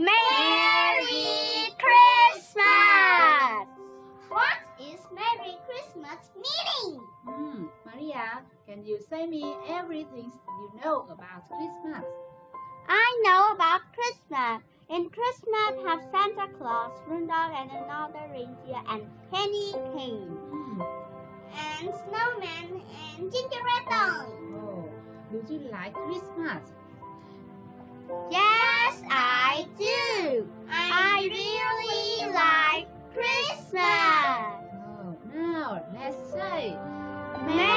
Merry Christmas! What is Merry Christmas meaning? Hmm, Maria, can you say me everything you know about Christmas? I know about Christmas. In Christmas, have Santa Claus, Rudolph, and another reindeer, and penny cane, Hmm. and snowman, and gingerbread dog. Oh, do you like Christmas? Like Christmas. Oh,